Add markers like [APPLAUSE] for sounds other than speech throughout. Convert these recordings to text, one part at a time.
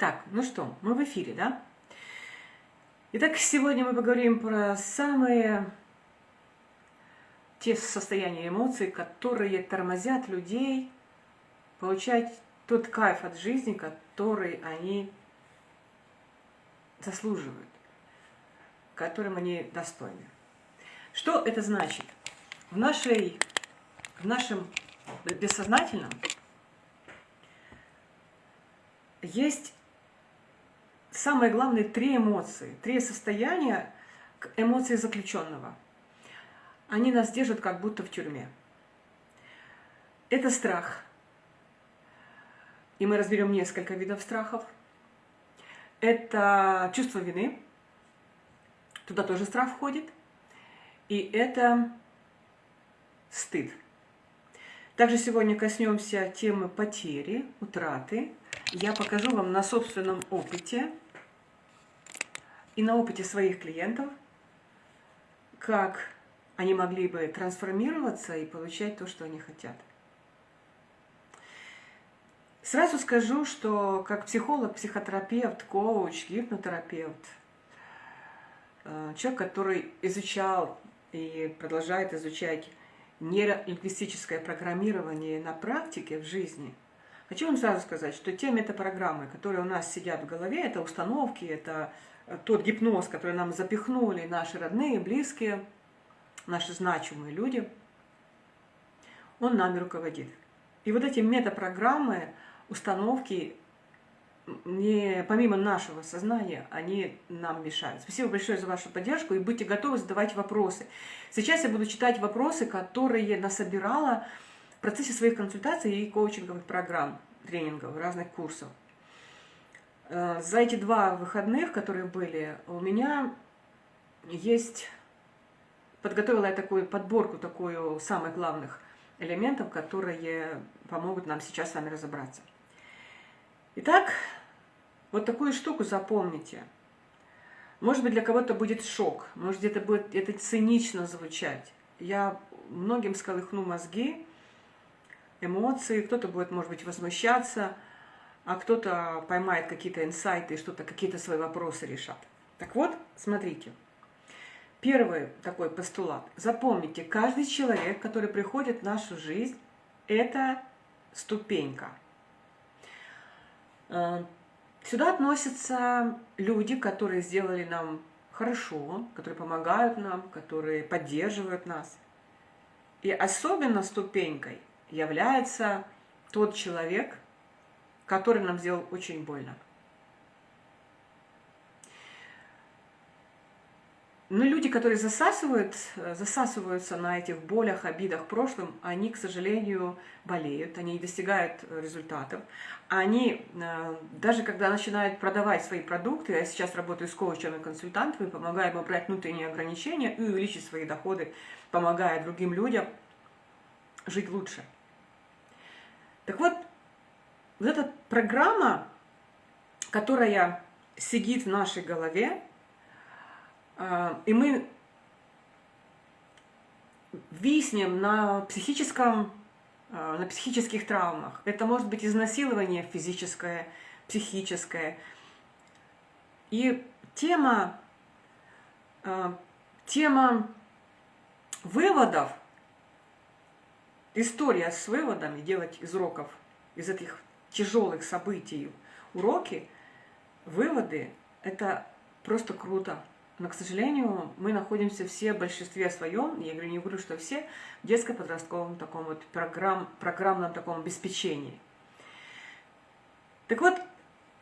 Так, ну что, мы в эфире, да? Итак, сегодня мы поговорим про самые те состояния эмоций, которые тормозят людей получать тот кайф от жизни, который они заслуживают, которым они достойны. Что это значит? В, нашей, в нашем бессознательном есть самое главное три эмоции, три состояния эмоций заключенного. Они нас держат как будто в тюрьме. Это страх. И мы разберем несколько видов страхов. Это чувство вины. Туда тоже страх входит. И это стыд. Также сегодня коснемся темы потери, утраты. Я покажу вам на собственном опыте и на опыте своих клиентов, как они могли бы трансформироваться и получать то, что они хотят. Сразу скажу, что как психолог, психотерапевт, коуч, гипнотерапевт, э, человек, который изучал и продолжает изучать нейролингвистическое программирование на практике в жизни, хочу вам сразу сказать, что те метапрограммы, которые у нас сидят в голове, это установки, это э, тот гипноз, который нам запихнули наши родные, близкие, наши значимые люди, он нами руководит. И вот эти метапрограммы, установки, не, помимо нашего сознания, они нам мешают. Спасибо большое за вашу поддержку и будьте готовы задавать вопросы. Сейчас я буду читать вопросы, которые насобирала в процессе своих консультаций и коучинговых программ, тренингов, разных курсов. Э, за эти два выходных, которые были, у меня есть... Подготовила я такую подборку, такую самых главных элементов, которые помогут нам сейчас с вами разобраться. Итак, вот такую штуку запомните. Может быть, для кого-то будет шок, может, где-то будет это цинично звучать. Я многим сколыхну мозги, эмоции, кто-то будет, может быть, возмущаться, а кто-то поймает какие-то инсайты что-то, какие-то свои вопросы решат. Так вот, смотрите. Первый такой постулат. Запомните, каждый человек, который приходит в нашу жизнь, это ступенька. Э, Сюда относятся люди, которые сделали нам хорошо, которые помогают нам, которые поддерживают нас. И особенно ступенькой является тот человек, который нам сделал очень больно. Но люди, которые засасывают, засасываются на этих болях, обидах прошлом, они, к сожалению, болеют, они не достигают результатов. Они, э, даже когда начинают продавать свои продукты, я сейчас работаю с коучами и консультантами, помогаю им убрать внутренние ограничения и увеличить свои доходы, помогая другим людям жить лучше. Так вот, вот эта программа, которая сидит в нашей голове, а, и мы виснем на психическом, а, на психических травмах. Это может быть изнасилование физическое, психическое. И тема, а, тема выводов, история с выводами, делать из уроков, из этих тяжелых событий уроки, выводы, это просто круто. Но, к сожалению, мы находимся все в большинстве своем, я говорю, не говорю, что все, в детско-подростковом таком вот программ, программном таком обеспечении. Так вот,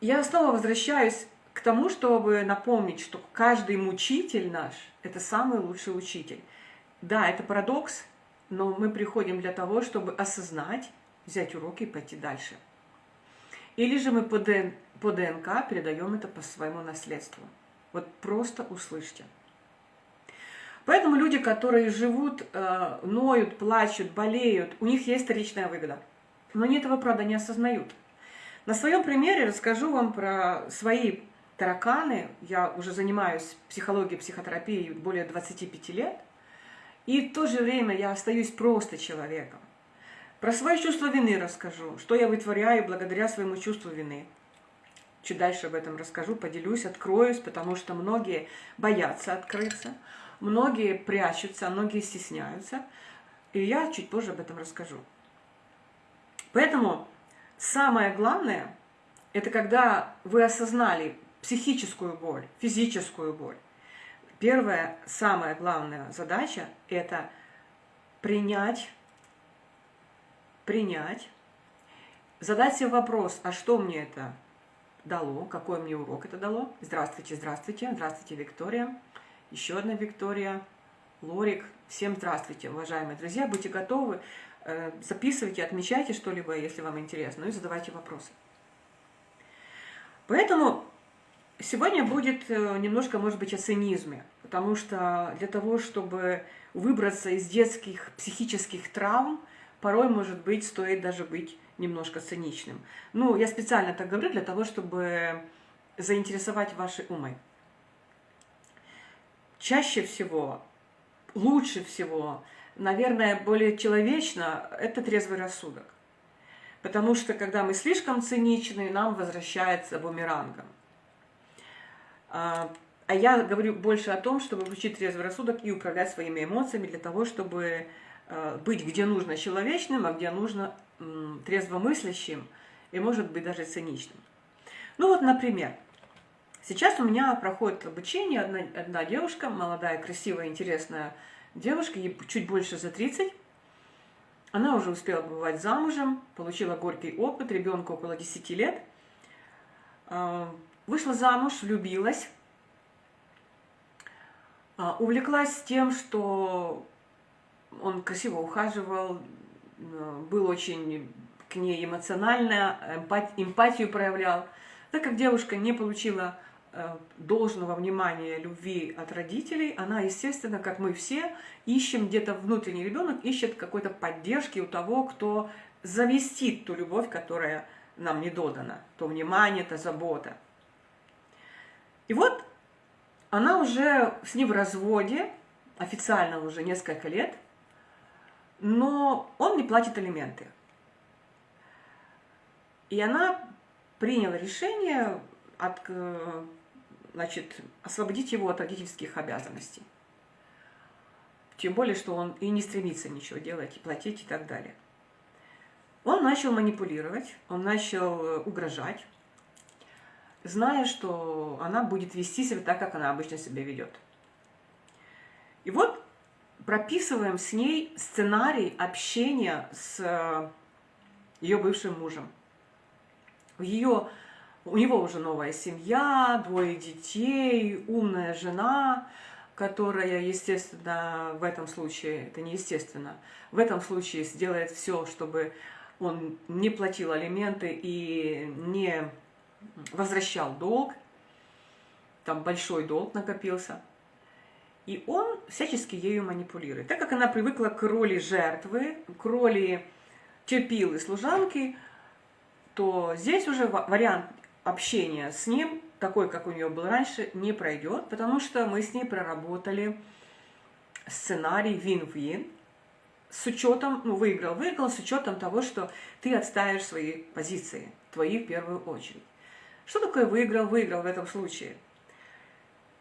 я снова возвращаюсь к тому, чтобы напомнить, что каждый мучитель наш – это самый лучший учитель. Да, это парадокс, но мы приходим для того, чтобы осознать, взять уроки и пойти дальше. Или же мы по, ДН, по ДНК передаем это по своему наследству. Вот просто услышьте. Поэтому люди, которые живут, э, ноют, плачут, болеют, у них есть вторичная выгода. Но они этого, правда, не осознают. На своем примере расскажу вам про свои тараканы. Я уже занимаюсь психологией, психотерапией более 25 лет. И в то же время я остаюсь просто человеком. Про свое чувство вины расскажу, что я вытворяю благодаря своему чувству вины. Чуть дальше об этом расскажу, поделюсь, откроюсь, потому что многие боятся открыться, многие прячутся, многие стесняются. И я чуть позже об этом расскажу. Поэтому самое главное, это когда вы осознали психическую боль, физическую боль. Первая, самая главная задача – это принять, принять, задать себе вопрос, а что мне это дало, какой мне урок это дало. Здравствуйте, здравствуйте, здравствуйте, Виктория. Еще одна Виктория, Лорик. Всем здравствуйте, уважаемые друзья. Будьте готовы, э, записывайте, отмечайте что-либо, если вам интересно, ну и задавайте вопросы. Поэтому сегодня будет э, немножко, может быть, о цинизме, потому что для того, чтобы выбраться из детских психических травм, порой, может быть, стоит даже быть немножко циничным. Ну, я специально так говорю для того, чтобы заинтересовать ваши умы. Чаще всего, лучше всего, наверное, более человечно – это трезвый рассудок. Потому что, когда мы слишком циничны, нам возвращается бумерангом. А, а я говорю больше о том, чтобы включить трезвый рассудок и управлять своими эмоциями для того, чтобы а, быть где нужно человечным, а где нужно трезвомыслящим и, может быть, даже циничным. Ну вот, например, сейчас у меня проходит обучение одна, одна девушка, молодая, красивая, интересная девушка, ей чуть больше за 30. Она уже успела бывать замужем, получила горький опыт, ребенку около 10 лет. А, вышла замуж, влюбилась, а, увлеклась тем, что он красиво ухаживал, Э, был очень к ней эмоционально, эмпатию проявлял. Так как девушка не получила э, должного внимания, любви от родителей, она, естественно, как мы все, ищем где-то внутренний ребенок, ищет какой-то поддержки у того, кто завестит ту любовь, которая нам не додана, то внимание, то забота. И вот она уже с ним в разводе, официально уже несколько лет – но он не платит алименты. И она приняла решение от, э, значит, освободить его от родительских обязанностей. Тем более, что он и не стремится ничего делать, и платить, и так далее. Он начал манипулировать, он начал э, угрожать, зная, что она будет вести себя так, как она обычно себя ведет. И вот прописываем с ней сценарий общения с э, ее бывшим мужем. У, ее, у него уже новая семья, двое детей, умная жена, которая, естественно, в этом случае, это не естественно, в этом случае сделает все, чтобы он не платил алименты и не возвращал долг, там большой долг накопился. И он всячески ею манипулирует. Так как она привыкла к роли жертвы, к роли терпилы служанки, то здесь уже вариант общения с ним, такой, как у нее был раньше, не пройдет, потому что мы с ней проработали сценарий вин-вин, с учетом, ну, выиграл, выиграл, с учетом того, что ты отставишь свои позиции, твои в первую очередь. Что такое выиграл, выиграл в этом случае?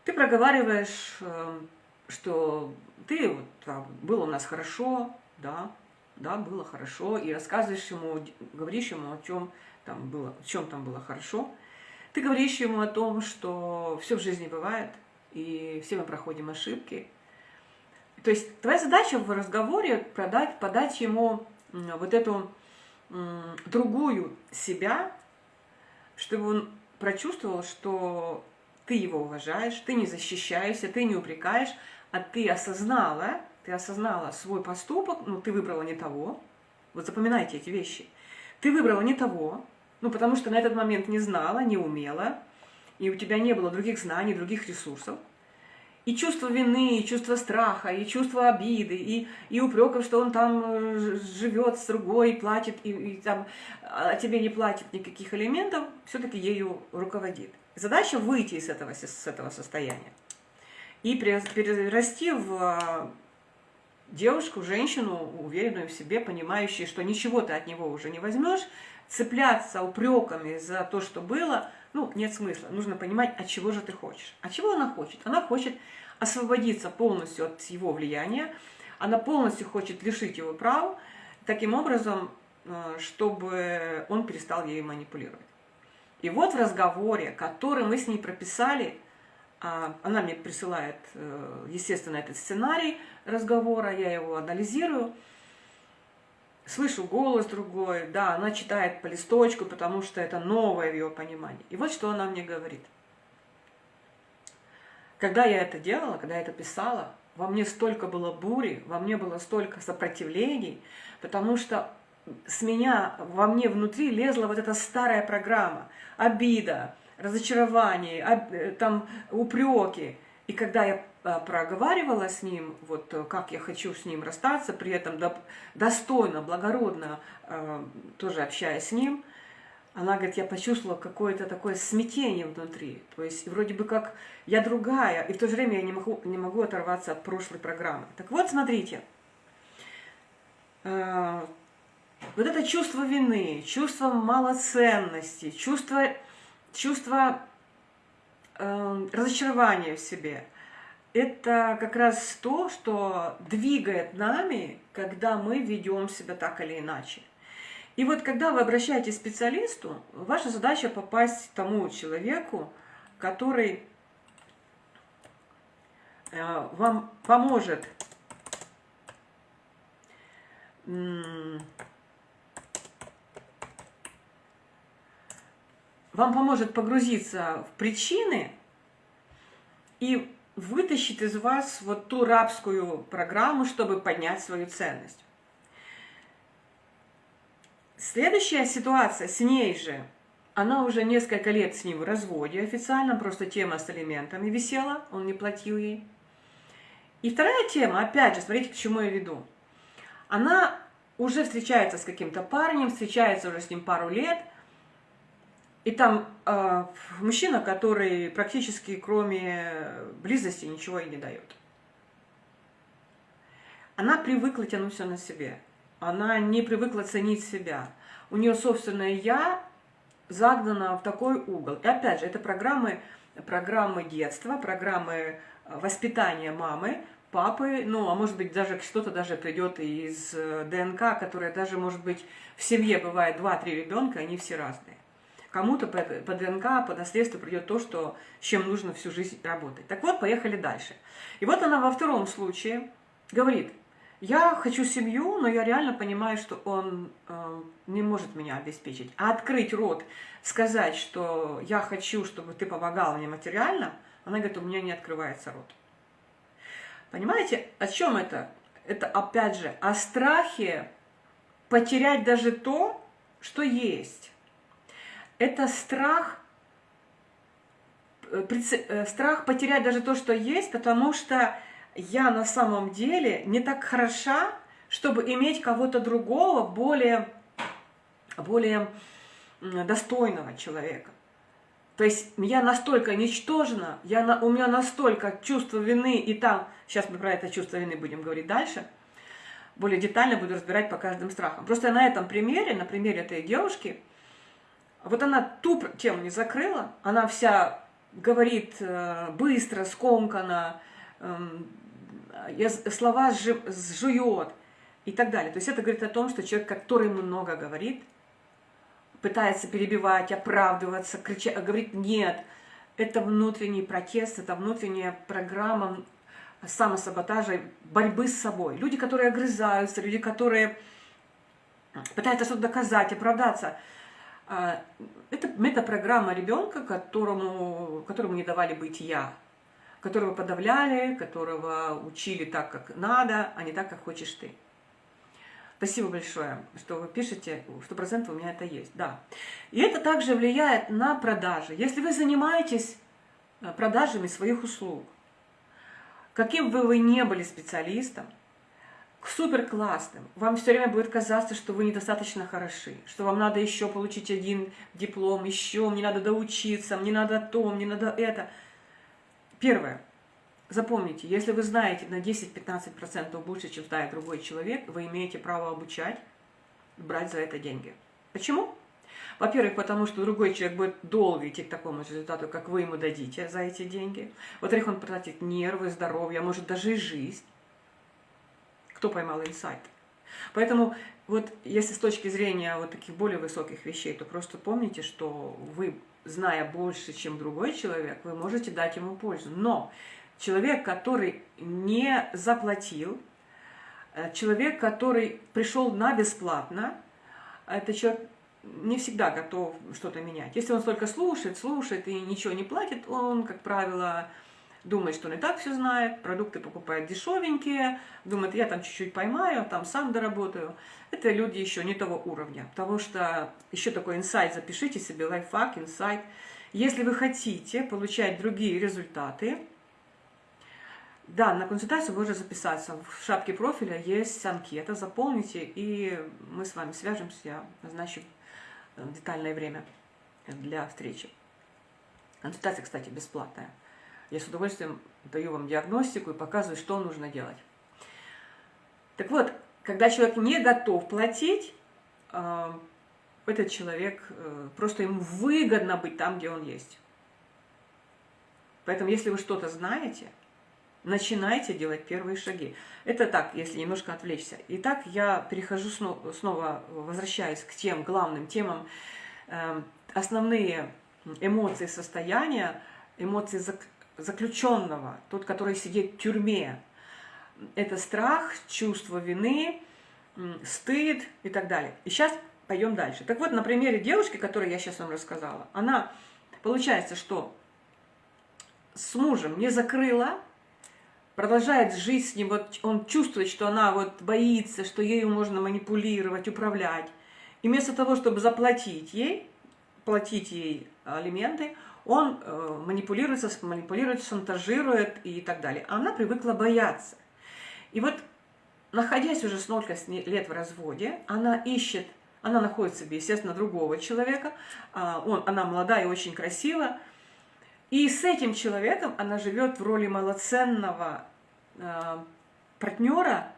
Ты проговариваешь эм, что ты вот, там, было у нас хорошо, да, да, было хорошо, и рассказываешь ему, говоришь ему о чем там было, в чем там было хорошо. Ты говоришь ему о том, что все в жизни бывает, и все мы проходим ошибки. То есть твоя задача в разговоре продать, подать ему вот эту другую себя, чтобы он прочувствовал, что ты его уважаешь, ты не защищаешься, ты не упрекаешь, а ты осознала, ты осознала свой поступок, ну, ты выбрала не того. Вот запоминайте эти вещи. Ты выбрала не того, ну, потому что на этот момент не знала, не умела, и у тебя не было других знаний, других ресурсов. И чувство вины, и чувство страха, и чувство обиды, и, и упреков, что он там э, живет с другой, платит, и, и там, а тебе не платит никаких элементов, все-таки ею руководит. Задача выйти из этого, с этого состояния и перерасти в а, девушку, женщину, уверенную в себе, понимающую, что ничего ты от него уже не возьмешь, цепляться упреками за то, что было, ну, нет смысла. Нужно понимать, от чего же ты хочешь. От чего она хочет? Она хочет освободиться полностью от его влияния, она полностью хочет лишить его прав, таким образом, э, чтобы он перестал ею манипулировать. И вот в разговоре, который мы с ней прописали, а, она мне присылает, э, естественно, этот сценарий разговора, я его анализирую, слышу голос другой, да, она читает по листочку, потому что это новое в ее понимании. И вот что она мне говорит. Когда я это делала, когда я это писала, во мне столько было бури, во мне было столько сопротивлений, потому что с меня, во мне внутри лезла вот эта старая программа, обида, разочарование, об, там упреки. И когда я а, проговаривала с ним, вот э, как я хочу с ним расстаться, при этом достойно, благородно, э, тоже общаясь с ним, она говорит, я почувствовала какое-то такое смятение внутри. То есть вроде бы как я другая, и в то же время я не могу, не могу оторваться от прошлой программы. Так вот, смотрите, э, вот это чувство вины, чувство малоценности, чувство, чувство разочарования в себе – это как раз то, что двигает нами, когда мы ведем себя так или иначе. И вот когда вы обращаетесь к специалисту, ваша задача попасть к тому человеку, который э, вам поможет вам поможет погрузиться в причины и вытащит из вас вот ту рабскую программу, чтобы поднять свою ценность. Следующая ситуация с ней же, она уже несколько лет с ним в разводе официально, просто тема с алиментами висела, он не платил ей. И вторая тема, опять же, смотрите, к чему я веду. Она уже встречается с каким-то парнем, встречается уже с ним пару лет – и там э, мужчина, который практически кроме близости ничего и не дает. Она привыкла тянуть все на себе. Она не привыкла ценить себя. У нее собственное «я» загнано в такой угол. И опять же, это программы, программы детства, программы э, воспитания мамы, папы, ну, а может быть, даже что-то даже придет из э, ДНК, которая даже, может быть, в семье бывает 2-3 ребенка, они все разные. Кому-то по, ДНК, по наследству придет то, что, с чем нужно всю жизнь работать. Так вот, поехали дальше. И вот она во втором случае говорит, я хочу семью, но я реально понимаю, что он э, не может меня обеспечить. А открыть рот, сказать, что я хочу, чтобы ты помогал мне материально, она говорит, у меня не открывается рот. Понимаете, о чем это? Это опять же о страхе потерять даже то, что есть это страх, э, э, страх потерять даже то, что есть, потому что я на самом деле не так хороша, чтобы иметь кого-то другого, более, более достойного человека. То есть я настолько ничтожна, я у меня настолько чувство вины, и там, сейчас мы про это чувство вины будем говорить дальше, более детально буду разбирать по каждым страхам. Просто на этом примере, на примере этой девушки, вот она ту тему не закрыла, она вся говорит э, быстро, скомканно, эм, слова сжует и так далее. То есть это говорит о том, что человек, который много говорит, пытается перебивать, оправдываться, кричать, говорит «нет». Это внутренний протест, это внутренняя программа самосаботажа, борьбы с собой. Люди, которые огрызаются, люди, которые пытаются что-то доказать, оправдаться – это метапрограмма ребенка, которому, которому не давали быть «я», которого подавляли, которого учили так, как надо, а не так, как хочешь ты. Спасибо большое, что вы пишете, сто процентов у меня это есть, да. И это также влияет на продажи. Если вы занимаетесь э, продажами своих услуг, каким бы вы ни были специалистом, супер классным. Вам все время будет казаться, что вы недостаточно хороши, что вам надо еще получить один диплом, еще, мне надо доучиться, мне надо то, мне надо это. Первое. Запомните, если вы знаете на 10-15% больше, чем знает другой человек, вы имеете право обучать, брать за это деньги. Почему? Во-первых, потому что другой человек будет долго идти к такому результату, как вы ему дадите за эти деньги. Во-вторых, он потратит нервы, здоровье, а может даже и жизнь. Кто поймал инсайт? Поэтому вот если с точки зрения вот таких более высоких вещей, то просто помните, что вы, зная больше, чем другой человек, вы можете дать ему пользу. Но человек, который не заплатил, э, человек, который пришел на бесплатно, это человек не всегда готов что-то менять. Если он только слушает, слушает и ничего не платит, он, как правило, думает, что он и так все знает, продукты покупает дешевенькие, думает, я там чуть-чуть поймаю, там сам доработаю. Это люди еще не того уровня, потому что еще такой инсайт, запишите себе, лайфхак, инсайт. Если вы хотите получать другие результаты, да, на консультацию можно записаться. В шапке профиля есть анкета, заполните, и мы с вами свяжемся, я назначу э, детальное время для встречи. Консультация, кстати, бесплатная. Я с удовольствием даю вам диагностику и показываю, что нужно делать. Так вот, когда человек не готов платить, э, этот человек, э, просто ему выгодно быть там, где он есть. Поэтому, если вы что-то знаете, начинайте делать первые шаги. Это так, если немножко отвлечься. Итак, я перехожу снова, возвращаюсь к тем главным темам. Э, основные эмоции состояния, эмоции заключенного, тот, который сидит в тюрьме. Это страх, чувство вины, стыд и так далее. И сейчас пойдем дальше. Так вот, на примере девушки, которую я сейчас вам рассказала, она, получается, что с мужем не закрыла, продолжает жить с ним, вот он чувствует, что она вот боится, что ею можно манипулировать, управлять. И вместо того, чтобы заплатить ей, платить ей алименты, он э, манипулируется, манипулирует, шантажирует и так далее. А она привыкла бояться. И вот, находясь уже столько лет в разводе, она ищет, она находит себе, естественно, другого человека, а он, она молодая и очень красивая, и с этим человеком она живет в роли малоценного э, партнера,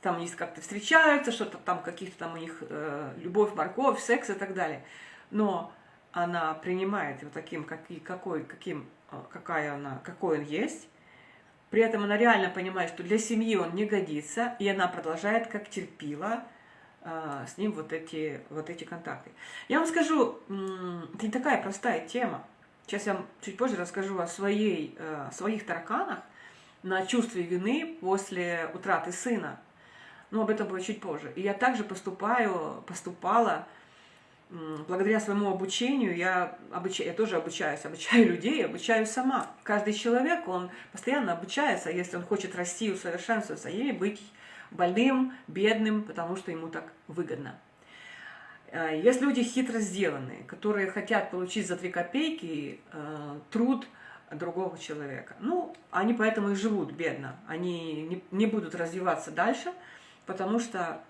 там они как-то встречаются, что-то там, каких-то там у них э, любовь, морковь, секс и так далее. Но она принимает его таким, как, какой, каким, а, какая она, какой он есть, при этом она реально понимает, что для семьи он не годится, и она продолжает, как терпила, а, с ним вот эти, вот эти контакты. Я вам скажу, это не такая простая тема. Сейчас я вам чуть позже расскажу о своей, э, своих тараканах на чувстве вины после утраты сына. Но об этом будет чуть позже. И я также поступаю, поступала благодаря своему обучению, я, обучаю, я тоже обучаюсь, [LAUGHS] обучаю людей, обучаю сама. Каждый человек, он постоянно обучается, если он хочет расти, усовершенствоваться, и быть больным, бедным, потому что ему так выгодно. Э, есть люди хитро сделанные, которые хотят получить за три копейки э, труд другого человека. Ну, они поэтому и живут бедно. Они не будут развиваться дальше, потому что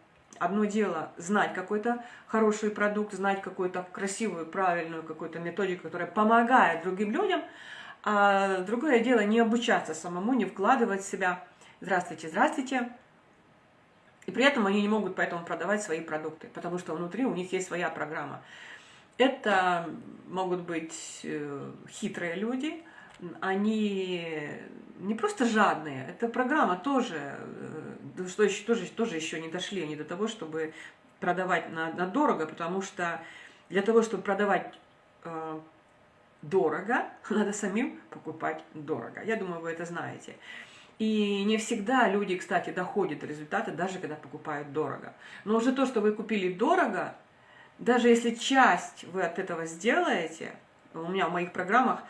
Одно дело знать какой-то хороший продукт, знать какую-то красивую, правильную какую-то методику, которая помогает другим людям, а другое дело не обучаться самому, не вкладывать в себя «здравствуйте, здравствуйте», и при этом они не могут поэтому продавать свои продукты, потому что внутри у них есть своя программа. Это могут быть э, хитрые люди, они не просто жадные, эта программа тоже, э, что еще, тоже, тоже еще не дошли они до того, чтобы продавать на, на дорого, потому что для того, чтобы продавать э, дорого, [LAUGHS] надо самим покупать дорого. Я думаю, вы это знаете. И не всегда люди, кстати, доходят до результата, даже когда покупают дорого. Но уже то, что вы купили дорого, даже если часть вы от этого сделаете, у меня в моих программах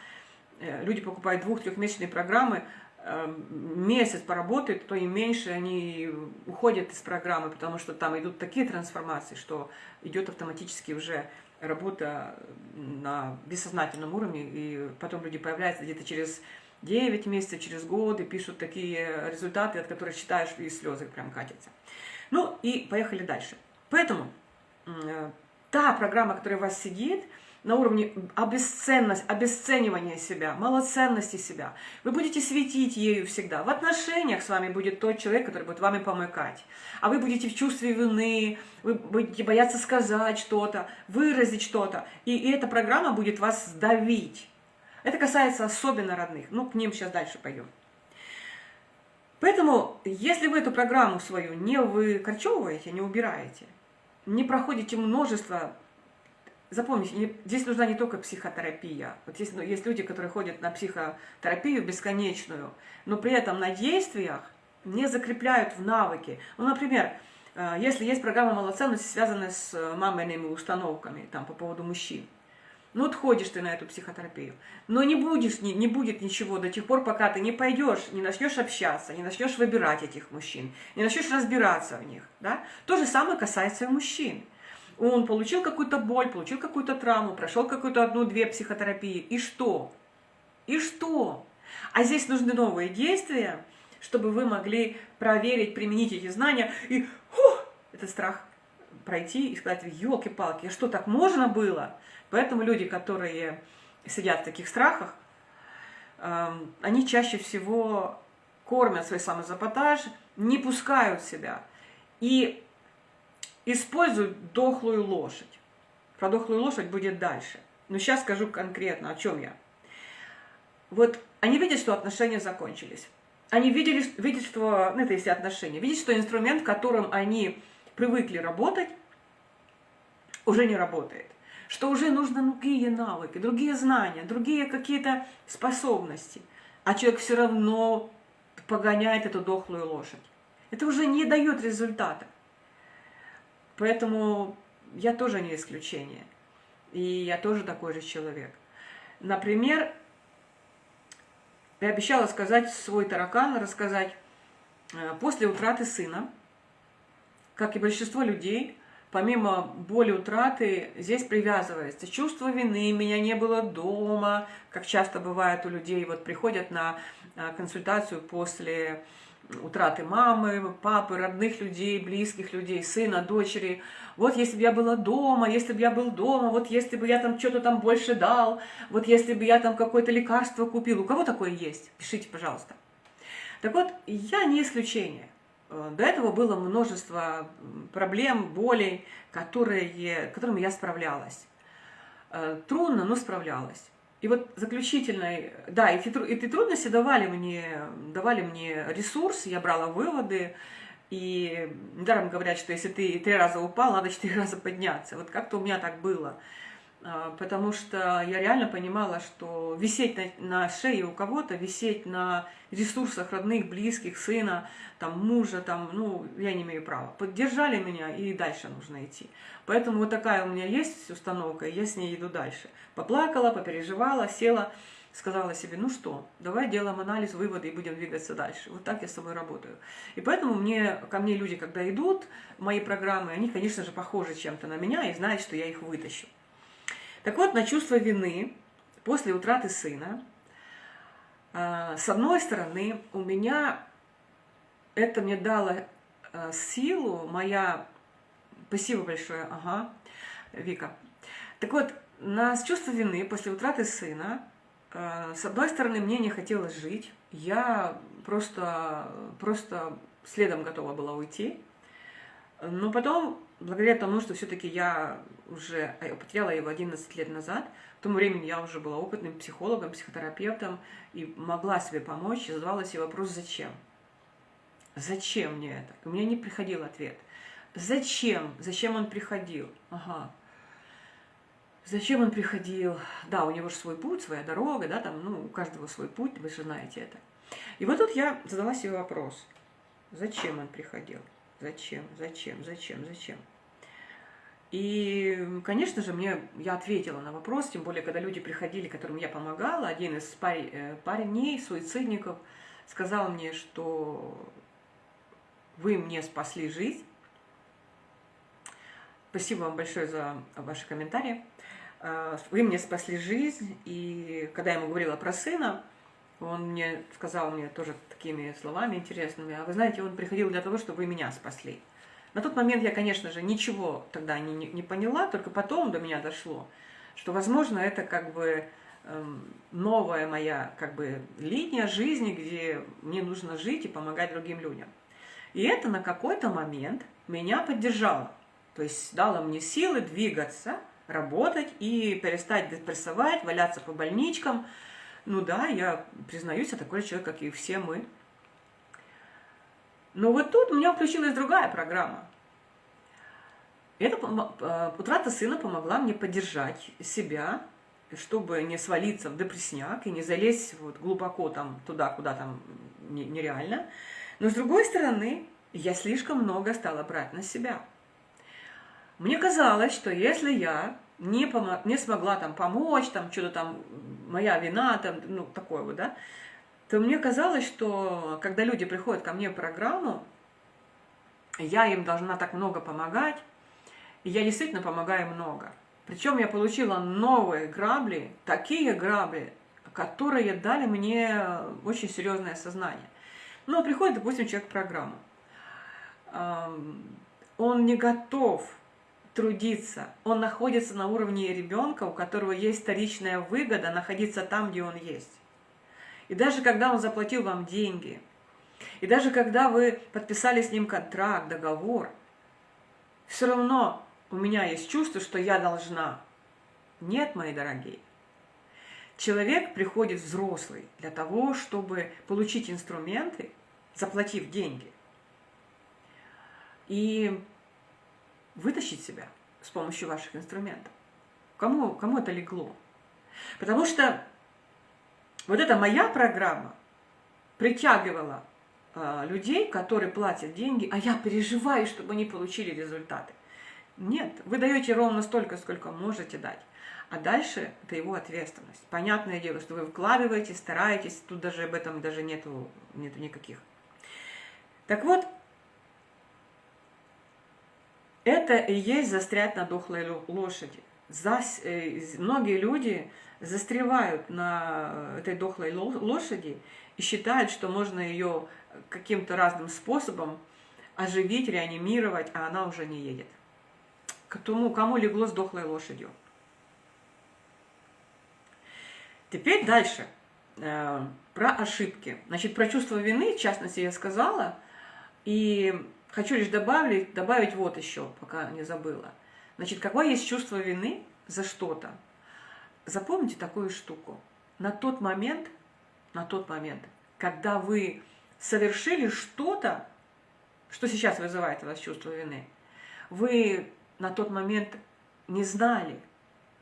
люди покупают двух-трехмесячные программы, э, месяц поработают, то и меньше они уходят из программы, потому что там идут такие трансформации, что идет автоматически уже работа на бессознательном уровне, и потом люди появляются где-то через 9 месяцев, через год, и пишут такие результаты, от которых читаешь, и слезы прям катятся. Ну и поехали дальше. Поэтому э, та программа, которая у вас сидит, на уровне обесценность, обесценивания себя, малоценности себя. Вы будете светить ею всегда. В отношениях с вами будет тот человек, который будет вами помыкать. А вы будете в чувстве вины, вы будете бояться сказать что-то, выразить что-то. И, и эта программа будет вас давить. Это касается особенно родных. Ну, к ним сейчас дальше пойдем. Поэтому, если вы эту программу свою не выкорчевываете, не убираете, не проходите множество Запомните, здесь нужна не только психотерапия. Вот есть, ну, есть люди, которые ходят на психотерапию бесконечную, но при этом на действиях не закрепляют в навыки. Ну, например, э, если есть программа малоценности, связанная с э, мамиными установками там, по поводу мужчин, ну вот ходишь ты на эту психотерапию, но не, будешь, не, не будет ничего до тех пор, пока ты не пойдешь, не начнешь общаться, не начнешь выбирать этих мужчин, не начнешь разбираться в них. Да? То же самое касается и мужчин. Он получил какую-то боль, получил какую-то травму, прошел какую-то одну-две психотерапии. И что? И что? А здесь нужны новые действия, чтобы вы могли проверить, применить эти знания и фу, этот страх пройти и сказать, елки-палки, что так можно было? Поэтому люди, которые сидят в таких страхах, эм, они чаще всего кормят свой самозапотаж, не пускают себя. И используют дохлую лошадь. Про дохлую лошадь будет дальше. Но сейчас скажу конкретно, о чем я. Вот они видят, что отношения закончились. Они видели, видят, что, ну это если отношения, видят, что инструмент, которым они привыкли работать, уже не работает. Что уже нужны другие навыки, другие знания, другие какие-то способности. А человек все равно погоняет эту дохлую лошадь. Это уже не дает результата. Поэтому я тоже не исключение. И я тоже такой же человек. Например, я обещала сказать свой таракан, рассказать э, после утраты сына, как и большинство людей, помимо боли утраты, здесь привязывается чувство вины, меня не было дома, как часто бывает у людей, вот приходят на э, консультацию после утраты мамы, папы, родных людей, близких людей, сына, дочери. Вот если бы я была дома, если бы я был дома, вот если бы я там что-то там больше дал, вот если бы я там какое-то лекарство купил. У кого такое есть? Пишите, пожалуйста. Так вот, я не исключение. Э, до этого было множество проблем, болей, которые, которыми я справлялась. Э, трудно, но справлялась. И вот заключительной, да, эти, эти трудности давали мне, давали мне ресурс, я брала выводы, и недаром говорят, что если ты три раза упал, надо четыре [LAUGHS] раза подняться. Вот как-то у меня так было. А, потому что я реально понимала, что висеть на, на шее у кого-то, висеть на ресурсах родных, близких, сына, там, мужа, там, ну, я не имею права. Поддержали меня, и дальше нужно идти. Поэтому вот такая у меня есть установка, и я с ней иду дальше. Поплакала, попереживала, села, сказала себе, ну что, давай делаем анализ, выводы и будем двигаться дальше. Вот так я с собой работаю. И поэтому мне, ко мне люди, когда идут, мои программы, они, конечно же, похожи чем-то на меня и знают, что я их вытащу. Так вот, на чувство вины после утраты сына, а, с одной стороны, у меня это мне дало а, силу, моя... Спасибо большое, ага, Вика. Так вот, на чувство вины после утраты сына, а, с одной стороны, мне не хотелось жить, я просто, просто следом готова была уйти, но потом благодаря тому, что все-таки я уже потеряла его 11 лет назад, в то времени я уже была опытным психологом, психотерапевтом и могла себе помочь, и задавала себе вопрос «зачем?». Зачем мне это? У меня не приходил ответ. Зачем? Зачем он приходил? Ага. Зачем он приходил? Да, у него же свой путь, своя дорога, да, там, ну, у каждого свой путь, вы же знаете это. И вот тут я задала себе вопрос. Зачем он приходил? Зачем? Зачем? Зачем? Зачем? И, конечно же, мне я ответила на вопрос, тем более, когда люди приходили, которым я помогала, один из э, парней, суицидников, сказал мне, что вы мне спасли жизнь. Спасибо вам большое за ваши комментарии. Э, вы мне спасли жизнь, и когда я ему говорила про сына, он мне сказал мне тоже такими словами интересными, а вы знаете, он приходил для того, чтобы вы меня спасли. На тот момент я, конечно же, ничего тогда не, не, не поняла, только потом до меня дошло, что, возможно, это как бы эм, новая моя как бы линия жизни, где мне нужно жить и помогать другим людям. И это на какой-то момент меня поддержало. То есть дало мне силы двигаться, работать и перестать депрессовать, валяться по больничкам. Ну да, я признаюсь, я такой человек, как и все мы. Но вот тут у меня включилась другая программа. Эта э, утрата сына помогла мне поддержать себя, чтобы не свалиться в депрессняк и не залезть вот глубоко там туда, куда там нереально. Но с другой стороны, я слишком много стала брать на себя. Мне казалось, что если я не, помог, не смогла там помочь, там что-то там, моя вина, там, ну, такое вот, да, то мне казалось, что когда люди приходят ко мне в программу, я им должна так много помогать, и я действительно помогаю много. Причем я получила новые грабли, такие грабли, которые дали мне очень серьезное сознание. Ну, приходит, допустим, человек в программу. Он не готов трудиться. Он находится на уровне ребенка, у которого есть вторичная выгода находиться там, где он есть. И даже когда он заплатил вам деньги, и даже когда вы подписали с ним контракт, договор, все равно у меня есть чувство, что я должна. Нет, мои дорогие. Человек приходит взрослый для того, чтобы получить инструменты, заплатив деньги, и вытащить себя с помощью ваших инструментов. Кому, кому это легло? Потому что вот эта моя программа притягивала э, людей, которые платят деньги, а я переживаю, чтобы они получили результаты. Нет, вы даете ровно столько, сколько можете дать. А дальше это его ответственность. Понятное дело, что вы вкладываете, стараетесь, тут даже об этом даже нету, нету никаких. Так вот, это и есть застрять на дохлой лошади. Зас, э, многие люди застревают на этой дохлой лошади и считают, что можно ее каким-то разным способом оживить, реанимировать, а она уже не едет. К тому, кому легло с дохлой лошадью. Теперь дальше. Э, про ошибки. Значит, про чувство вины, в частности, я сказала. И хочу лишь добавить, добавить вот еще, пока не забыла. Значит, какое есть чувство вины за что-то? Запомните такую штуку. На тот момент, на тот момент, когда вы совершили что-то, что сейчас вызывает у вас чувство вины, вы на тот момент не знали,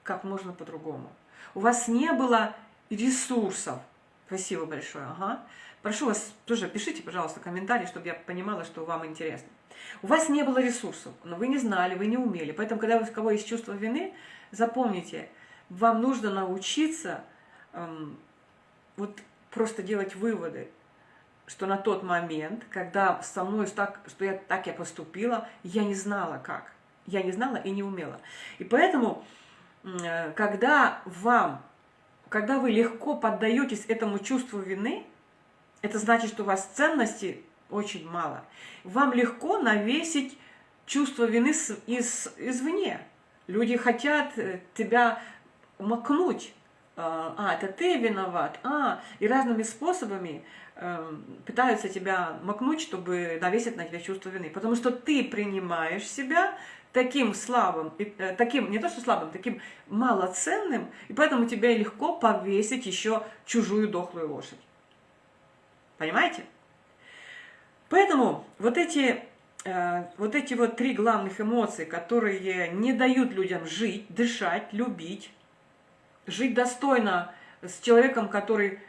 как можно по-другому. У вас не было ресурсов. Спасибо большое. Ага. Прошу вас тоже пишите, пожалуйста, комментарии, чтобы я понимала, что вам интересно. У вас не было ресурсов, но вы не знали, вы не умели. Поэтому, когда у кого есть чувство вины, запомните – вам нужно научиться эм, вот просто делать выводы, что на тот момент, когда со мной так, что я так я поступила, я не знала как. Я не знала и не умела. И поэтому, э, когда вам, когда вы легко поддаетесь этому чувству вины, это значит, что у вас ценности очень мало. Вам легко навесить чувство вины из, извне. Люди хотят э, тебя макнуть, а, а, это ты виноват, а, и разными способами э, пытаются тебя макнуть, чтобы навесить на тебя чувство вины, потому что ты принимаешь себя таким слабым, э, таким, не то что слабым, таким малоценным, и поэтому тебе легко повесить еще чужую дохлую лошадь. Понимаете? Поэтому вот эти, э, вот эти вот три главных эмоции, которые не дают людям жить, дышать, любить, жить достойно с человеком, который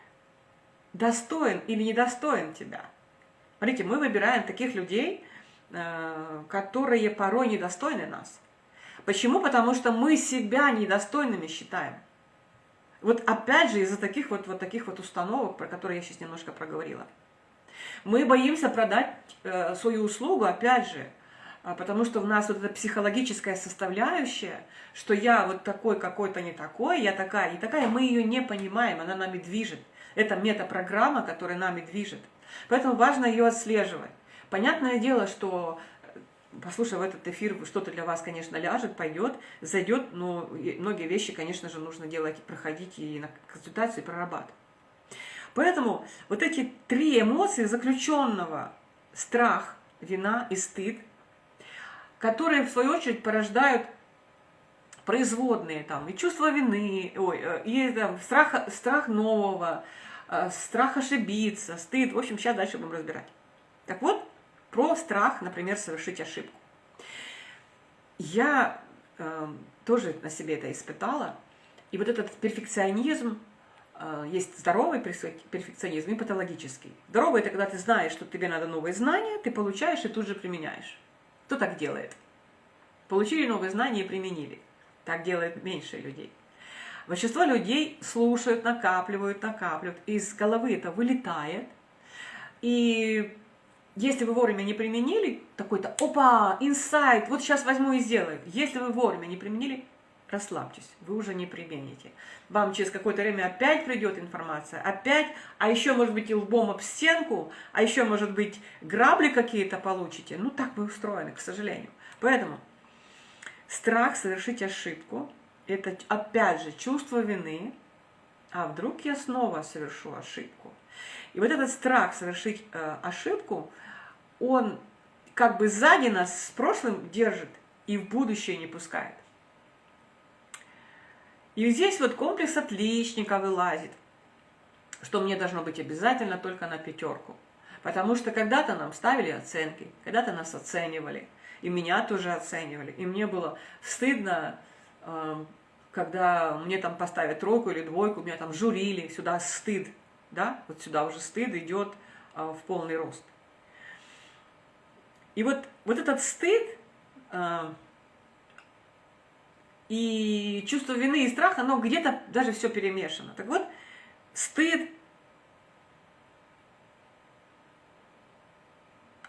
достоин или недостоин тебя. Смотрите, мы выбираем таких людей, э, которые порой недостойны нас. Почему? Потому что мы себя недостойными считаем. Вот опять же из-за таких вот, вот таких вот установок, про которые я сейчас немножко проговорила. Мы боимся продать э, свою услугу, опять же, потому что у нас вот эта психологическая составляющая, что я вот такой какой-то не такой, я такая не такая, мы ее не понимаем, она нами движет. Это метапрограмма, которая нами движет. Поэтому важно ее отслеживать. Понятное дело, что послушав этот эфир, что-то для вас, конечно, ляжет, пойдет, зайдет, но многие вещи, конечно же, нужно делать, проходить и на консультацию прорабатывать. Поэтому вот эти три эмоции заключенного – страх, вина и стыд, которые, в свою очередь, порождают производные там и чувство вины, ой, э, и там, страх, страх нового, э, страх ошибиться, стыд. В общем, сейчас дальше будем разбирать. Так вот, про страх, например, совершить ошибку. Я э, тоже на себе это испытала. И вот этот перфекционизм, э, есть здоровый перфекционизм и патологический. Здоровый – это когда ты знаешь, что тебе надо новые знания, ты получаешь и тут же применяешь. Кто так делает? Получили новые знания и применили. Так делает меньше людей. Большинство людей слушают, накапливают, накапливают. Из головы это вылетает. И если вы вовремя не применили, такой-то, опа, инсайт, вот сейчас возьму и сделаю. Если вы вовремя не применили, расслабьтесь, вы уже не примените. Вам через какое-то время опять придет информация, опять, а еще, может быть, и лбом об стенку, а еще, может быть, грабли какие-то получите. Ну, так вы устроены, к сожалению. Поэтому страх совершить ошибку – это, опять же, чувство вины, а вдруг я снова совершу ошибку. И вот этот страх совершить э, ошибку, он как бы сзади нас с прошлым держит и в будущее не пускает. И здесь вот комплекс отличника вылазит, что мне должно быть обязательно только на пятерку. Потому что когда-то нам ставили оценки, когда-то нас оценивали, и меня тоже оценивали. И мне было стыдно, э, когда мне там поставят тройку или двойку, меня там журили, сюда стыд да, вот сюда уже стыд идет а, в полный рост. И вот, вот этот стыд а, и чувство вины и страха, оно где-то даже все перемешано. Так вот, стыд –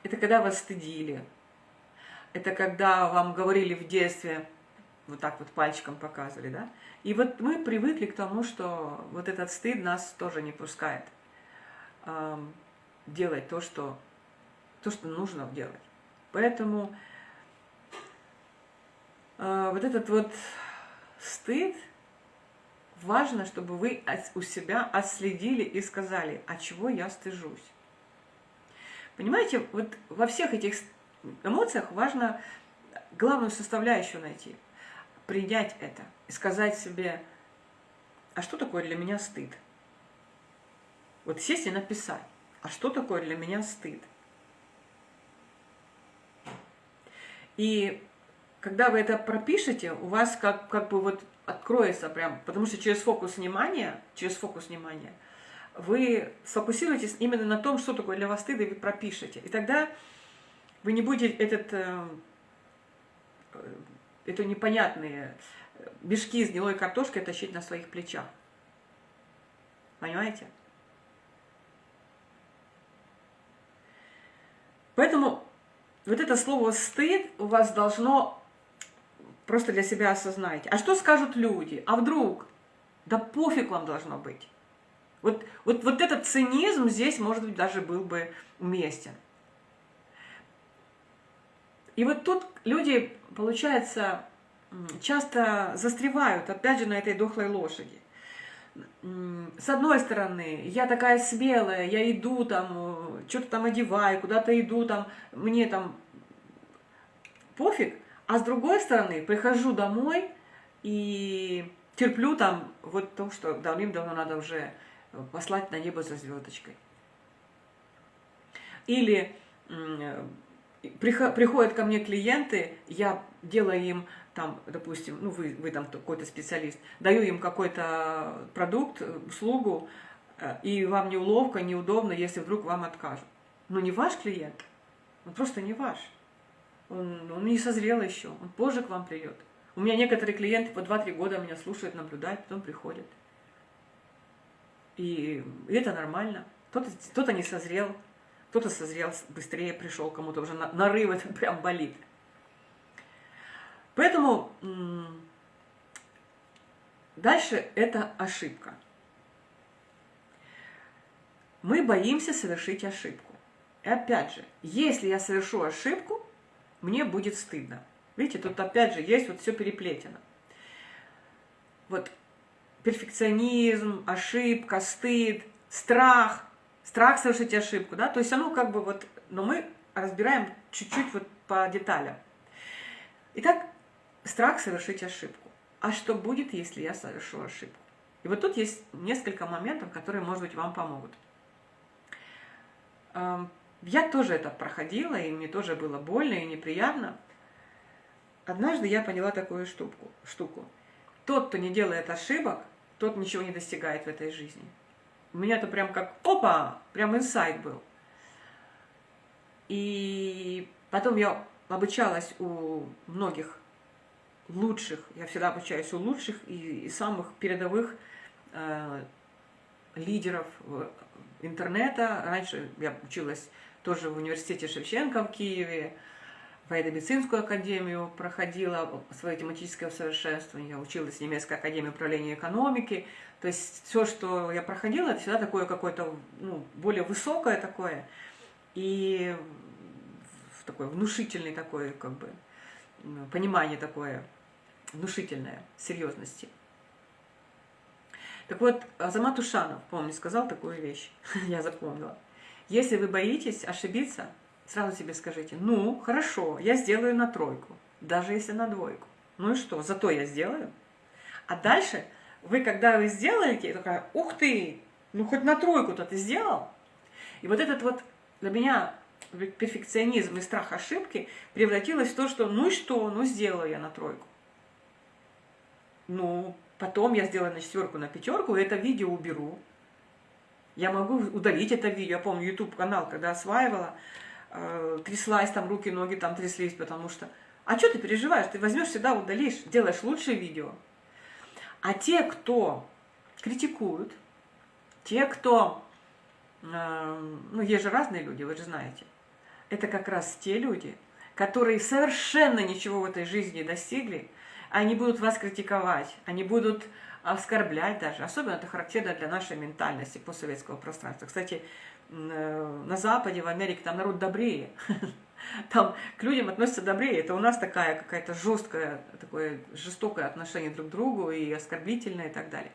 это когда вас стыдили, это когда вам говорили в детстве, вот так вот пальчиком показывали, да, и вот мы привыкли к тому, что вот этот стыд нас тоже не пускает э, делать то, что, то, что нужно делать. Поэтому вот этот вот стыд, важно, чтобы вы у себя отследили и сказали, от чего я стыжусь. Понимаете, вот во всех этих эмоциях важно главную составляющую найти – принять это и сказать себе, а что такое для меня стыд? Вот сесть и написать, а что такое для меня стыд? И когда вы это пропишете, у вас как, как бы вот откроется прям, потому что через фокус внимания, через фокус внимания, вы сфокусируетесь именно на том, что такое для вас стыд, и вы пропишете. И тогда вы не будете этот э, это непонятные э, мешки с гнилой картошкой тащить на своих плечах. Понимаете? Поэтому вот это слово «стыд» у вас должно просто для себя осознать. А что скажут люди? А вдруг? Да пофиг вам должно быть. Вот, вот, вот этот цинизм здесь, может быть, даже был бы уместен. И вот тут люди, получается, часто застревают, опять же, на этой дохлой лошади. С одной стороны, я такая смелая, я иду там, что-то там одеваю, куда-то иду там, мне там пофиг. А с другой стороны, прихожу домой и терплю там вот то, что давным-давно надо уже послать на небо за звездочкой. Или приходят ко мне клиенты, я делаю им там, допустим, ну вы, вы там какой-то специалист, даю им какой-то продукт, услугу, э, и вам неуловко, неудобно, если вдруг вам откажут. Но не ваш клиент, он просто не ваш. Он, он не созрел еще, он позже к вам придет. У меня некоторые клиенты по 2-3 года меня слушают, наблюдают, потом приходят. И это нормально. Кто-то кто, -то, не созрел, кто-то созрел быстрее, пришел, кому-то уже нарыв это [LAUGHS] прям болит. Поэтому дальше это ошибка. Мы боимся совершить ошибку. И опять же, если я совершу ошибку, мне будет стыдно. Видите, тут опять же есть вот все переплетено. Вот перфекционизм, ошибка, стыд, страх, страх совершить ошибку, да, то есть оно как бы вот, но мы разбираем чуть-чуть вот по деталям. Итак, страх совершить ошибку. А что будет, если я совершу ошибку? И вот тут есть несколько моментов, которые, может быть, вам помогут. Я тоже это проходила, и мне тоже было больно и неприятно. Однажды я поняла такую штуку. штуку. Тот, кто не делает ошибок, тот ничего не достигает в этой жизни. У меня это прям как опа, прям инсайт был. И потом я обучалась у многих лучших, я всегда обучаюсь у лучших и, и самых передовых э, лидеров интернета. Раньше я училась тоже в университете Шевченко в Киеве, военно-медицинскую академию проходила свое тематическое совершенствование, я училась в немецкой академии управления экономики. То есть все, что я проходила, это всегда такое какое-то ну, более высокое такое и такое внушительное такое как бы понимание такое внушительное серьезности. Так вот, Азамат Ушанов, помню, сказал такую вещь, [LAUGHS] я запомнила. Если вы боитесь ошибиться, сразу себе скажите, ну, хорошо, я сделаю на тройку, даже если на двойку. Ну и что, зато я сделаю. А дальше вы, когда вы сделаете, такая, ух ты, ну хоть на тройку-то ты сделал. И вот этот вот для меня перфекционизм и страх ошибки превратилось в то, что ну и что, ну сделаю я на тройку. Ну, потом я сделаю на четверку, на пятерку, это видео уберу. Я могу удалить это видео. Я помню, YouTube канал, когда осваивала, э, тряслась, там руки, ноги там тряслись, потому что... А что ты переживаешь? Ты возьмешь всегда, удалишь, делаешь лучшее видео. А те, кто критикуют, те, кто... Э, ну, есть же разные люди, вы же знаете. Это как раз те люди, которые совершенно ничего в этой жизни достигли, они будут вас критиковать, они будут оскорблять даже. Особенно это характерно для нашей ментальности постсоветского пространства. Кстати, э, на Западе, в Америке, там народ добрее. [LAUGHS] Там к людям относятся добрее. Это у нас такая какая-то жесткая, такое жестокое отношение друг к другу и оскорбительное и так далее.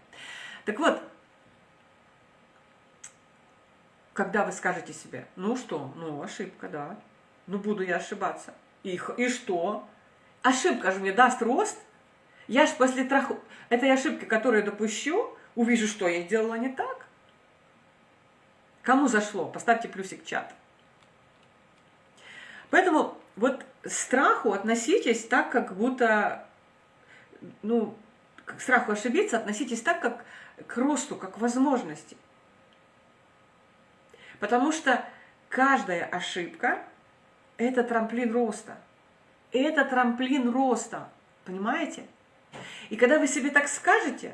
Так вот, когда вы скажете себе, ну что, ну ошибка, да, ну буду я ошибаться. И, и что? Ошибка же мне даст рост, я ж после трах... этой ошибки, которую я допущу, увижу, что я сделала не так. Кому зашло? Поставьте плюсик в чат. Поэтому вот страху относитесь так, как будто, ну, к страху ошибиться относитесь так, как к росту, как к возможности. Потому что каждая ошибка – это трамплин роста. Это трамплин роста, понимаете? И когда вы себе так скажете,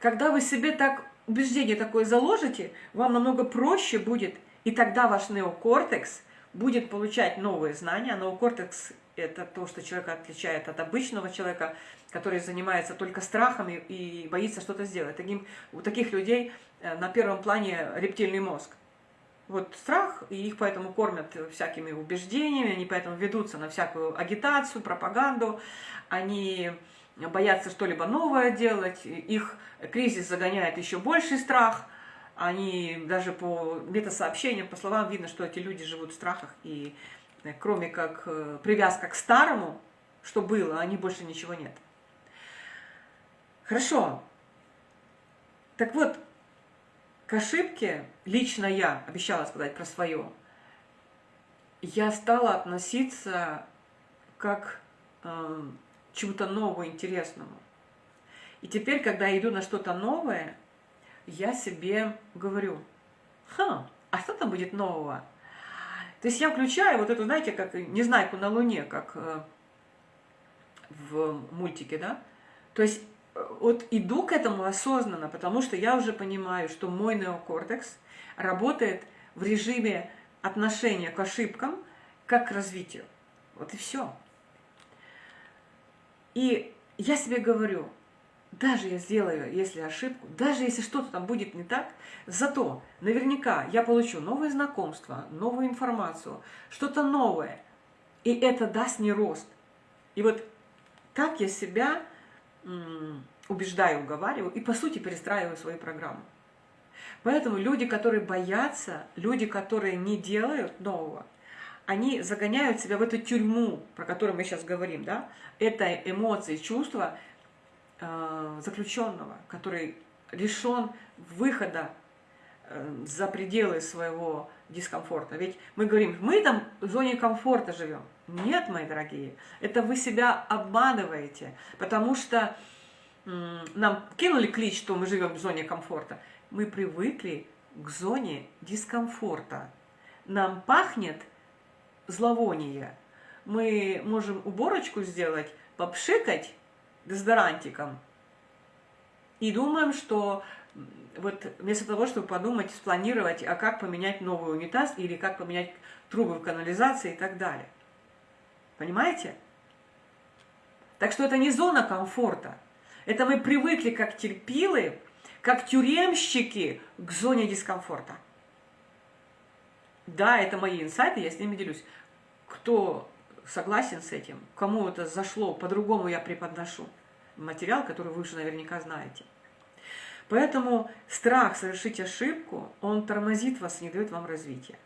когда вы себе так убеждение такое заложите, вам намного проще будет, и тогда ваш неокортекс будет получать новые знания. Неокортекс – это то, что человека отличает от обычного человека, который занимается только страхами и боится что-то сделать. Таким, у таких людей э, на первом плане рептильный мозг. Вот страх, и их поэтому кормят всякими убеждениями, они поэтому ведутся на всякую агитацию, пропаганду, они боятся что-либо новое делать, их кризис загоняет еще больший страх, они даже по метасообщениям, по словам видно, что эти люди живут в страхах, и э, кроме как э, привязка к старому, что было, они больше ничего нет. Хорошо. Так вот, к ошибке, лично я, обещала сказать про свое, я стала относиться как э, чему-то новому, интересному. И теперь, когда иду на что-то новое, я себе говорю, ха, а что там будет нового? То есть я включаю вот эту, знаете, как Незнайку на Луне, как э, в мультике, да? То есть э, вот иду к этому осознанно, потому что я уже понимаю, что мой неокортекс работает в режиме отношения к ошибкам, как к развитию. Вот и все. И я себе говорю, даже я сделаю, если ошибку, даже если что-то там будет не так, зато наверняка я получу новые знакомства, новую информацию, что-то новое. И это даст мне рост. И вот так я себя убеждаю, уговариваю и, по сути, перестраиваю свою программу. Поэтому люди, которые боятся, люди, которые не делают нового, они загоняют себя в эту тюрьму, про которую мы сейчас говорим, да? Это эмоции, чувства э, заключенного, который лишен выхода э, за пределы своего дискомфорта. Ведь мы говорим, мы там в зоне комфорта живем. Нет, мои дорогие, это вы себя обманываете, потому что э, нам кинули клич, что мы живем в зоне комфорта. Мы привыкли к зоне дискомфорта. Нам пахнет зловоние. Мы можем уборочку сделать, попшикать дезодорантиком и думаем, что вот вместо того, чтобы подумать, спланировать, а как поменять новый унитаз или как поменять трубы в канализации и так далее. Понимаете? Так что это не зона комфорта. Это мы привыкли как терпилы, как тюремщики к зоне дискомфорта. Да, это мои инсайты, я с ними делюсь. Кто согласен с этим, кому это зашло, по-другому я преподношу материал, который вы уже наверняка знаете. Поэтому страх совершить ошибку, он тормозит вас, не дает вам развития.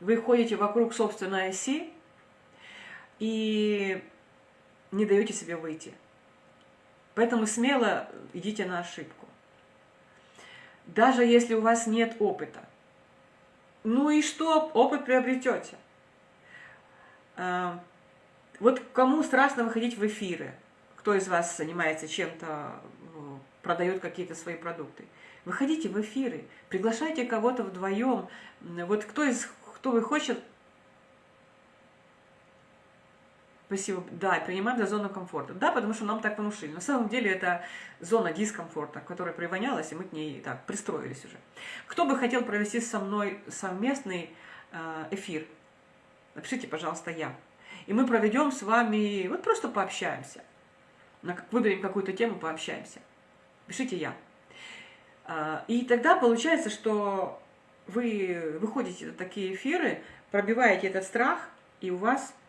Вы ходите вокруг собственной оси и не даете себе выйти. Поэтому смело идите на ошибку. Даже если у вас нет опыта, ну и что, опыт приобретете. А, вот кому страшно выходить в эфиры, кто из вас занимается чем-то, ну, продает какие-то свои продукты, выходите в эфиры, приглашайте кого-то вдвоем. Вот кто из кто вы хочет, Спасибо. Да, принимаем за зону комфорта. Да, потому что нам так внушили. На самом деле это зона дискомфорта, которая привонялась, и мы к ней так пристроились уже. Кто бы хотел провести со мной совместный э, эфир? Напишите, пожалуйста, я. И мы проведем с вами, вот просто пообщаемся. Выберем какую-то тему, пообщаемся. Пишите я. А, и тогда получается, что вы выходите на такие эфиры, пробиваете этот страх, и у вас Э,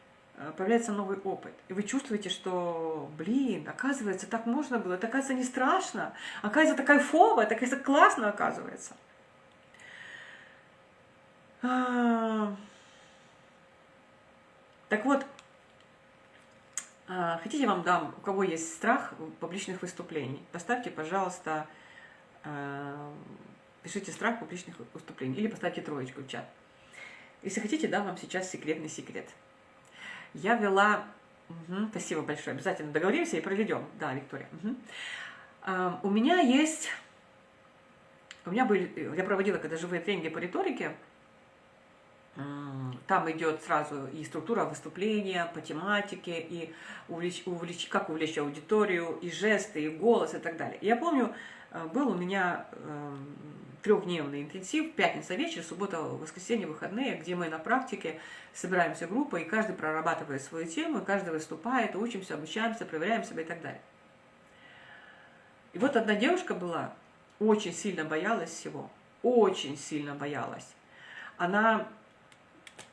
появляется новый опыт. И вы чувствуете, что, блин, оказывается, так можно было, это, оказывается, не страшно, оказывается, так кайфово, это, оказывается, классно, оказывается. А... Так вот, а, хотите, я вам дам, у кого есть страх публичных выступлений, поставьте, пожалуйста, а, пишите страх публичных выступлений или поставьте троечку в чат. Если хотите, дам вам сейчас секретный секрет. Я вела... Угу, спасибо большое. Обязательно договоримся и проведем. Да, Виктория. Угу. А, у меня есть... У меня были... Я проводила когда живые тренинги по риторике. Там идет сразу и структура выступления по тематике, и увлечь, увлечь, как увлечь аудиторию, и жесты, и голос, и так далее. Я помню, э, был у меня эм, трехдневный интенсив, пятница вечер, суббота, воскресенье, выходные, где мы на практике собираемся группой, и каждый прорабатывает свою тему, и каждый выступает, учимся, обучаемся, проверяем себя и так далее. И вот одна девушка была, очень сильно боялась всего, очень сильно боялась. Она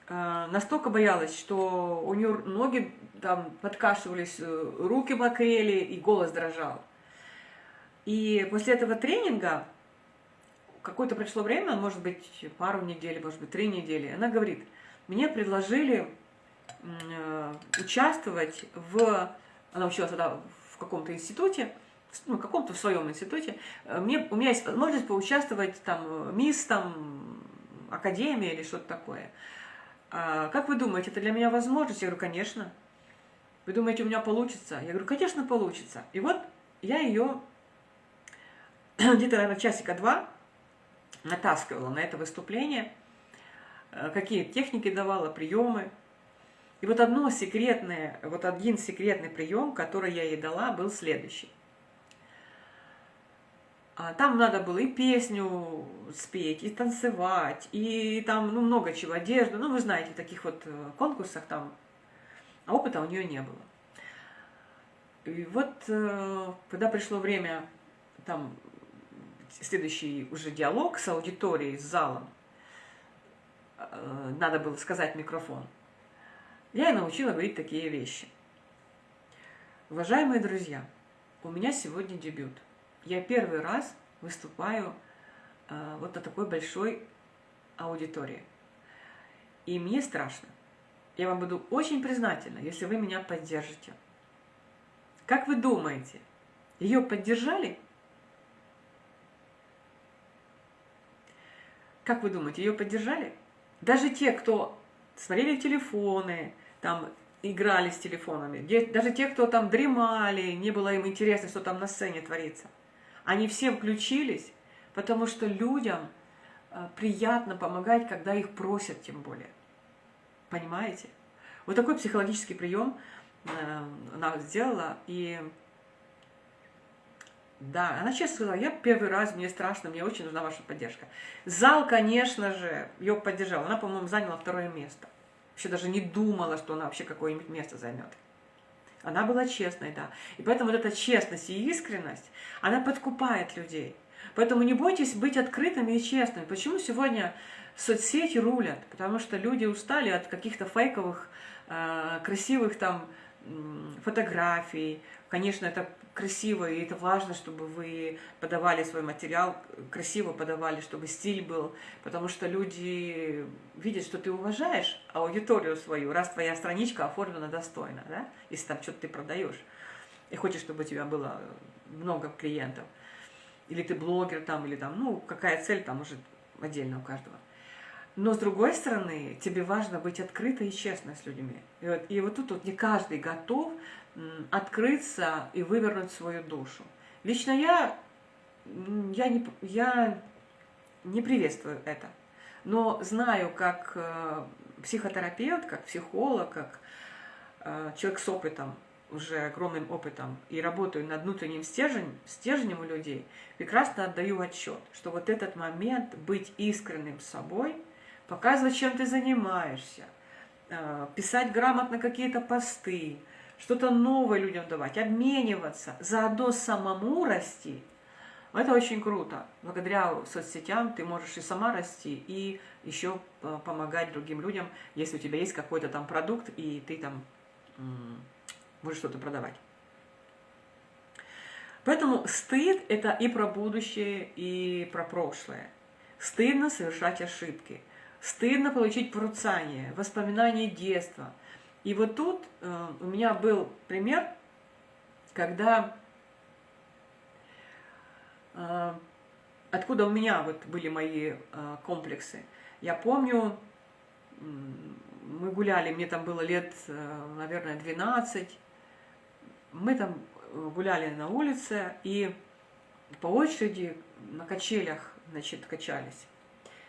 э, настолько боялась, что у нее ноги там подкашивались, э, руки мокрели, и голос дрожал. И после этого тренинга какое-то прошло время, может быть, пару недель, может быть, три недели, она говорит, мне предложили э, участвовать в... Она училась тогда в каком-то институте, ну, каком-то в своем институте. Мне, у меня есть возможность поучаствовать там, мисс, там, академия или что-то такое. А, как вы думаете, это для меня возможность? Я говорю, конечно. Вы думаете, у меня получится? Я говорю, конечно, получится. И вот я ее [CLEARS THROAT] где-то, наверное, часика два натаскивала на это выступление, э, какие техники давала, приемы. И вот одно секретное, вот один секретный прием, который я ей дала, был следующий. А там надо было и песню спеть, и танцевать, и там ну, много чего, одежду. Ну, вы знаете, в таких вот э, конкурсах там, а опыта у нее не было. И вот, э, когда пришло время там следующий уже диалог с аудиторией, с залом. Э, надо было сказать микрофон. Я и научила говорить такие вещи. Уважаемые друзья, у меня сегодня дебют. Я первый раз выступаю э, вот на такой большой аудитории. И мне страшно. Я вам буду очень признательна, если вы меня поддержите. Как вы думаете, ее поддержали? Как вы думаете, ее поддержали? Даже те, кто смотрели телефоны, там играли с телефонами, даже те, кто там дремали, не было им интересно, что там на сцене творится, они все включились, потому что людям э, приятно помогать, когда их просят тем более. Понимаете? Вот такой психологический прием э, она сделала, и да, она честно сказала, я первый раз, мне страшно, мне очень нужна ваша поддержка. Зал, конечно же, ее поддержал. Она, по-моему, заняла второе место. Вообще даже не думала, что она вообще какое-нибудь место займет. Она была честной, да. И поэтому вот эта честность и искренность, она подкупает людей. Поэтому не бойтесь быть открытыми и честными. Почему сегодня соцсети рулят? Потому что люди устали от каких-то фейковых, э, красивых там фотографий. Конечно, это красиво, и это важно, чтобы вы подавали свой материал, красиво подавали, чтобы стиль был, потому что люди видят, что ты уважаешь аудиторию свою, раз твоя страничка оформлена достойно, да, если там что-то ты продаешь, и хочешь, чтобы у тебя было много клиентов, или ты блогер там, или там, ну, какая цель там уже отдельно у каждого. Но с другой стороны, тебе важно быть открытой и честной с людьми. И вот, и вот тут вот не каждый готов открыться и вывернуть свою душу. Лично я, я, не, я не приветствую это. Но знаю, как э, психотерапевт, как психолог, как э, человек с опытом, уже огромным опытом, и работаю над внутренним стержнем, стержнем у людей, прекрасно отдаю отчет, что вот этот момент быть искренним с собой, показывать, чем ты занимаешься, э, писать грамотно какие-то посты, что-то новое людям давать, обмениваться, заодно самому расти. Это очень круто. Благодаря соцсетям ты можешь и сама расти, и еще помогать другим людям, если у тебя есть какой-то там продукт, и ты там можешь что-то продавать. Поэтому стыд – это и про будущее, и про прошлое. Стыдно совершать ошибки. Стыдно получить порицание, воспоминания детства – и вот тут э, у меня был пример, когда э, откуда у меня вот были мои э, комплексы. Я помню, мы гуляли, мне там было лет, э, наверное, 12. Мы там гуляли на улице и по очереди на качелях, значит, качались.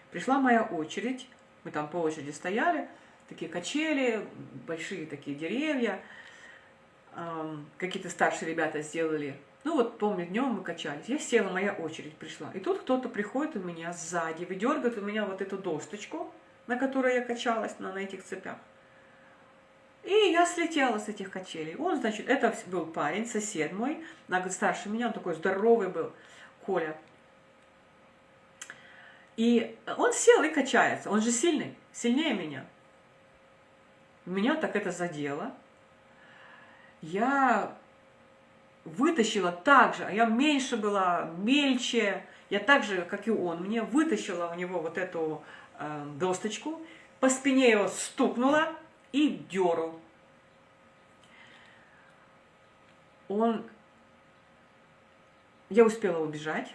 Пришла моя очередь, мы там по очереди стояли, такие качели, большие такие деревья. Какие-то старшие ребята сделали. Ну вот, помню, днем мы качались. Я села, моя очередь пришла. И тут кто-то приходит у меня сзади, выдергивает у меня вот эту досточку, на которой я качалась, на, на этих цепях. И я слетела с этих качелей. Он, значит, это был парень, сосед мой, на год старше меня, он такой здоровый был, Коля. И он сел и качается, он же сильный, сильнее меня. Меня так это задело. Я вытащила так же, а я меньше была, мельче, я так же, как и он, мне вытащила у него вот эту э, досточку, по спине его стукнула и деру. Он... Я успела убежать,